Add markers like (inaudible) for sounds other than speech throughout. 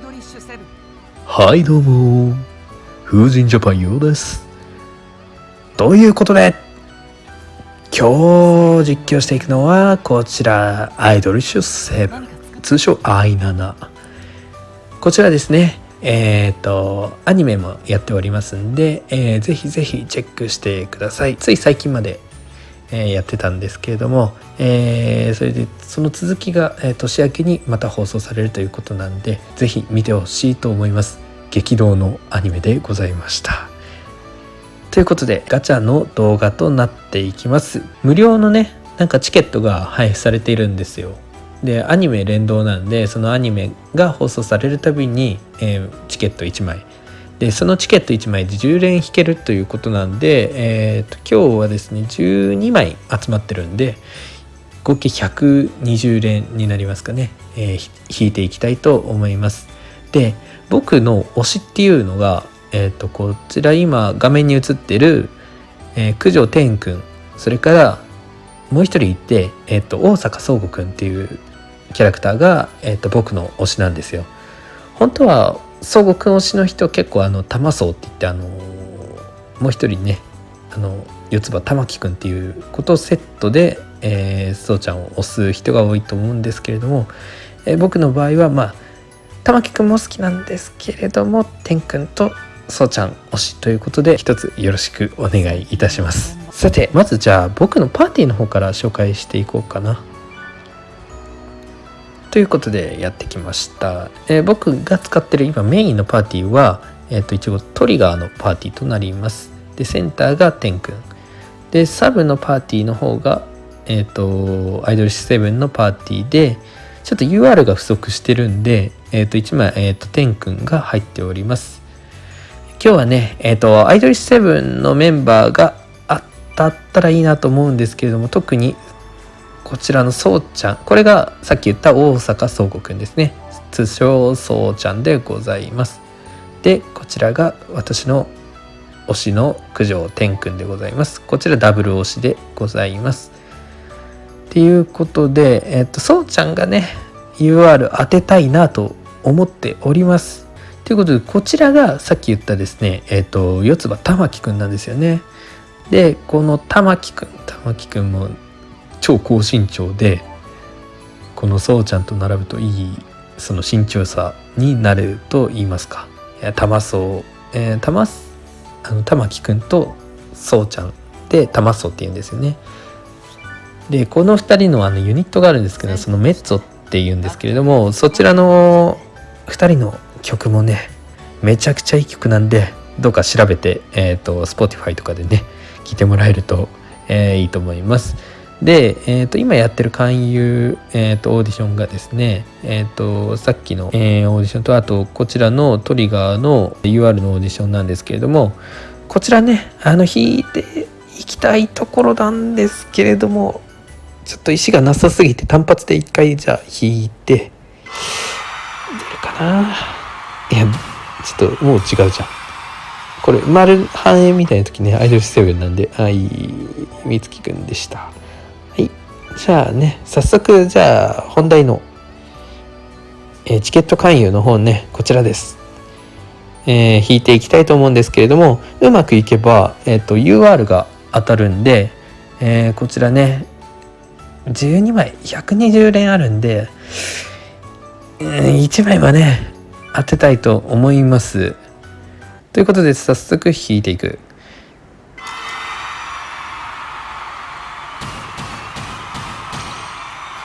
ドリッシュセブン。はいどうも風神ジャパンようです。ということで今日実況していくのはこちらアイドリッシュセブン。何か作っ通称 i7 こちらですねえっ、とアニメもやっておりますんで、えーぜひぜひチェックしてください。つい最近まで、えーやってたんですけれども、えーそれでその続きが、えー年明けにまた放送されるということなんでぜひ見てほしいと思います。激動のアニメでございました。ということでガチャの動画となっていきます。無料のねなんかチケットが配布されているんですよ。でアニメ連動なんでそのアニメが放送されるたびに、えーチケット1枚でそのチケット1枚で10連引けるということなんで、えーと今日はですね12枚集まってるんで合計120連になりますかね、えー引いていきたいと思います。で僕の推しっていうのが、えー、とこちら今画面に映ってる、えー九条天くんそれからもう一人いて、えー、と大阪宗吾くんっていうキャラクターが、えー、と僕の推しなんですよ。本当は宗吾くん推しの人結構あの玉宗って言ってあのもう一人ねあの四つ葉玉木くんっていうことをセットで、えー、そうちゃんを推す人が多いと思うんですけれども、えー僕の場合はまあ玉木くんも好きなんですけれども天くんとそうちゃん推しということで一つよろしくお願いいたします。さてまずじゃあ僕のパーティーの方から紹介していこうかな。ということでやってきました、えー僕が使ってる今メインのパーティーは、えっと一応トリガーのパーティーとなります。でセンターが天くんでサブのパーティーの方がえっ、とアイドルシセブンのパーティーでちょっと UR が不足してるんで、えっと1枚、えっと天くんが入っております。今日はねえっ、とアイドルシセブンのメンバーが当たったらいいなと思うんですけれども特にこちらのそうちゃんこれがさっき言った大阪宗吾くんですね。通称そうちゃんでございます。でこちらが私の推しの九条天くんでございます。こちらダブル推しでございます。っていうことでえっとそうちゃんがね UR 当てたいなと思っております。ということでこちらがさっき言ったですねえっと四つ葉玉木くんなんですよね。でこの玉木くん玉木くんも超高身長でこのそうちゃんと並ぶといいその身長差になると言いますか。玉そう、えー、玉あの玉木くんとそうちゃんで玉そうって言うんですよね。でこの2人のあのユニットがあるんですけどそのメッツォっていうんですけれどもそちらの2人の曲もねめちゃくちゃいい曲なんでどうか調べて、えー、と Spotify とかでね聴いてもらえると、えーいいと思いますで、えー、と今やってる勧誘、えー、とオーディションがですね、えー、とさっきの、えーオーディションとあとこちらのトリガーの UR のオーディションなんですけれどもこちらねあの弾いていきたいところなんですけれどもちょっと石がなさすぎて単発で一回じゃあ弾いて出るかな。いやちょっともう違うじゃん。これ丸半円みたいな時ねアイドルセブンなんではいみつきくんでした。じゃあね早速じゃあ本題の、えーチケット勧誘の方ねこちらです。えー引いていきたいと思うんですけれどもうまくいけば、えー、と UR が当たるんで、えーこちらね12枚120連あるんで、うん1枚はね当てたいと思います。ということで早速引いていく。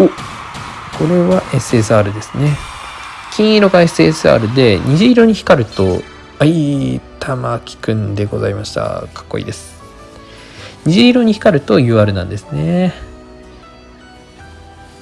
お。これは SSR ですね。金色が SSR で虹色に光るとはい玉木くんでございました。かっこいいです。虹色に光ると UR なんですね。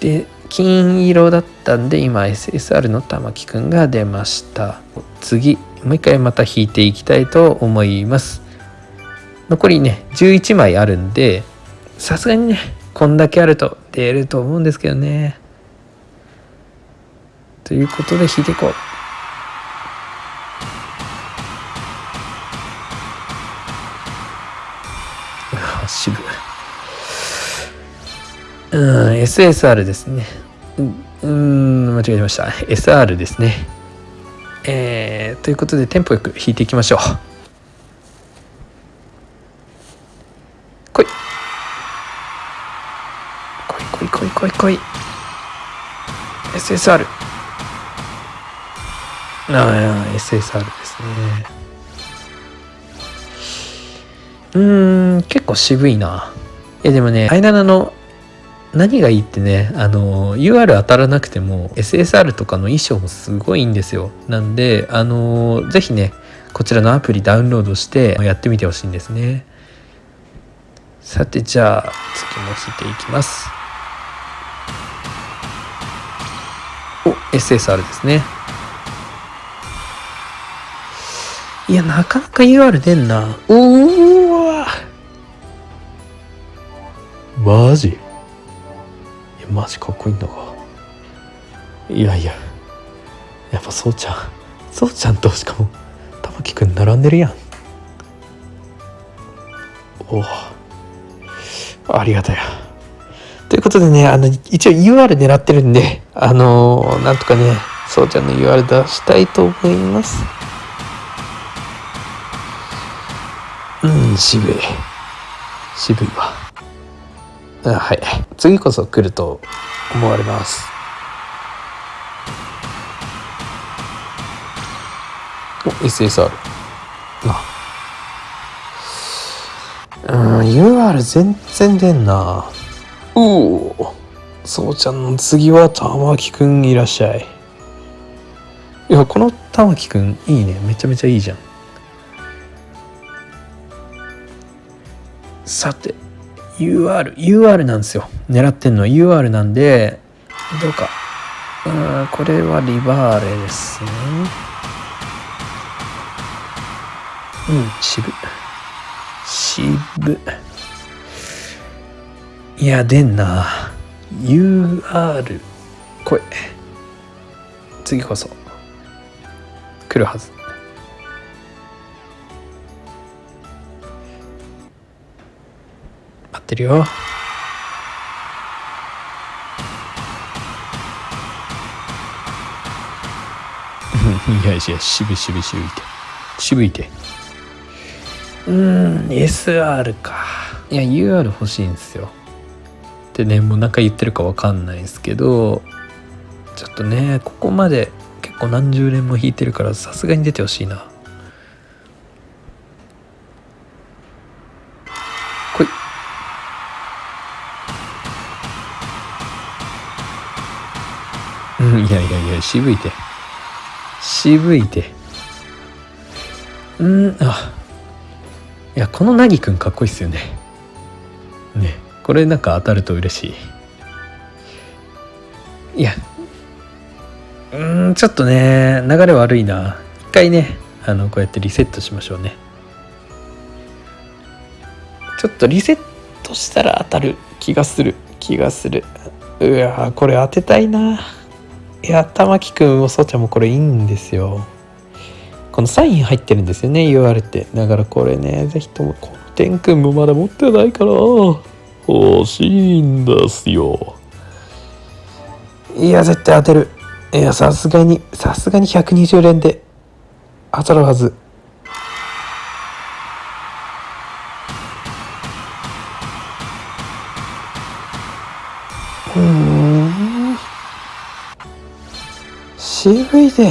で金色だったんで今 SSR の玉木くんが出ました。次もう一回また引いていきたいと思います。残りね11枚あるんでさすがにねこんだけあると出ると思うんですけどね。ということで引いてい。こううわ渋うん SSR ですね。ううん間違えました。SR ですね。えー、ということでテンポよく弾いていきましょう来い来い来い。SSR ああ SSR ですね。うーん結構渋いな。いやでもねアイナナの何がいいってねあの UR 当たらなくても SSR とかの衣装もすごいいいんですよ。なんであの是非ねこちらのアプリダウンロードしてやってみてほしいんですね。さてじゃあ次も引いていきます。SSR ですね。いやなかなか UR 出んな。おおマジ？マジかっこいいんだがいやいや。やっぱそうちゃん。そうちゃんとしかも玉木くん並んでるやん。おおありがたや。ということでねあの一応 UR 狙ってるんであのー、なんとかねそうちゃんの UR 出したいと思います。うん渋い。渋いわ。あはい。次こそ来ると思われます。お SSR あ。うん UR 全然出んなうおそうちゃんの次は玉木くんいらっしゃいいやこの玉木くんいいねめちゃめちゃいいじゃんさて UR、UR なんですよ。狙ってんのは UR なんで、どうか。うん、これはリバーレですね。うん、渋。渋。いや、出んな。UR、来い。次こそ。来るはず。ってるよ (laughs) いやいや渋い渋い渋いて渋いてうん SR かいや UR 欲しいんですよってねもう何か言ってるか分かんないですけどちょっとねここまで結構何十年も弾いてるからさすがに出てほしいないいやいやいや、渋いて。渋いて。うん、あ。いや、このなぎくんかっこいいっすよね。ね。これなんか当たると嬉しい。いや。うん、ちょっとね、流れ悪いな。一回ね、あの、こうやってリセットしましょうね。ちょっとリセットしたら当たる気がする。気がする。うわこれ当てたいな。いや玉木くんもそうちゃんもこれいいんですよこのサイン入ってるんですよね言われてだからこれね是非ともこの天くんもまだ持ってないから欲しいんですよいや絶対当てるいやさすがにさすがに120連で当たるはずうん渋いで。い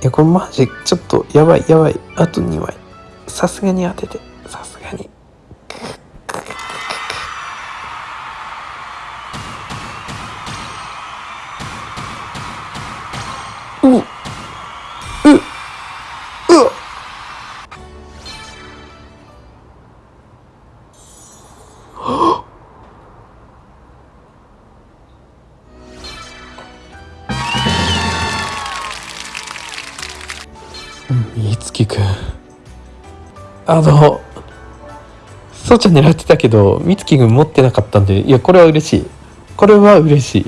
や、これマジ、ちょっと、やばい、やばい。あと2枚。さすがに当てて。さすがに。みつきくん。あのそうちゃん狙ってたけどみつきくん持ってなかったんでいやこれは嬉しい。これは嬉し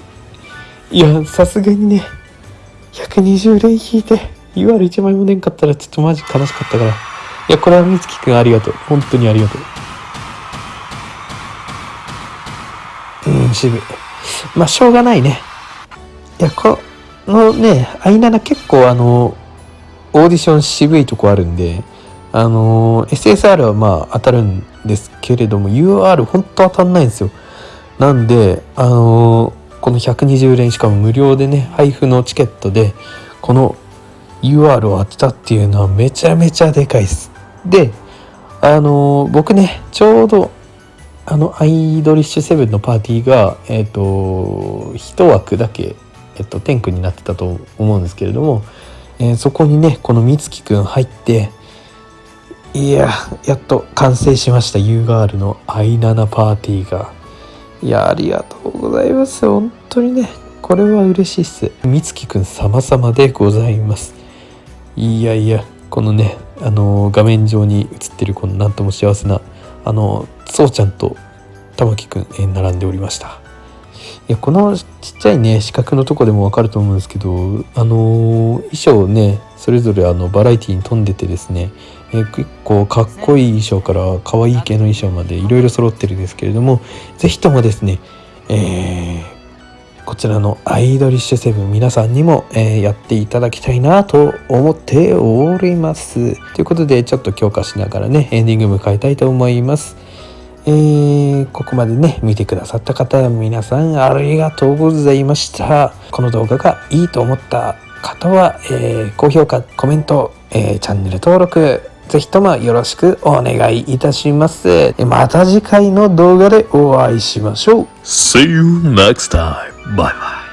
い。いやさすがにね120連引いて UR1 枚も出んかったらちょっとマジ悲しかったから。いやこれはみつきくんありがとう。本当にありがとう。うん渋い。まあしょうがないね。いやこのね i7 結構あのオーディション渋いとこあるんであの SSR はまあ当たるんですけれども UR 本当当たんないんですよ。なんであのこの120連しかも無料でね配布のチケットでこの UR を当てたっていうのはめちゃめちゃでかいです。であの僕ねちょうどあのアイドリッシュセブンのパーティーがえっ、ー、と一枠だけえっ、ー、と天空になってたと思うんですけれども、えー、そこにねこの美月くん入っていややっと完成しました。UR の i7 パーティーが。いやありがとうございます。本当にねこれは嬉しいっす。美月くん様々でございます。いやいやこのねあの画面上に映ってるこのなんとも幸せなあのそうちゃんと玉木くん、え並んでおりました。いやこのちっちゃいね四角のとこでもわかると思うんですけどあの衣装ねそれぞれあのバラエティに富んでてですね、えー、結構かっこいい衣装から可愛い系の衣装までいろいろ揃ってるんですけれども是非ともですね、えー、こちらのアイドリッシュセブン皆さんにも、え、やっていただきたいなと思っております。ということでちょっと強化しながらねエンディング迎えたいと思います。えー、ここまでね見てくださった方皆さんありがとうございましたこの動画がいいと思った方は、えー、高評価コメント、えー、チャンネル登録ぜひともよろしくお願いいたしますまた次回の動画でお会いしましょう See you next time. Bye bye.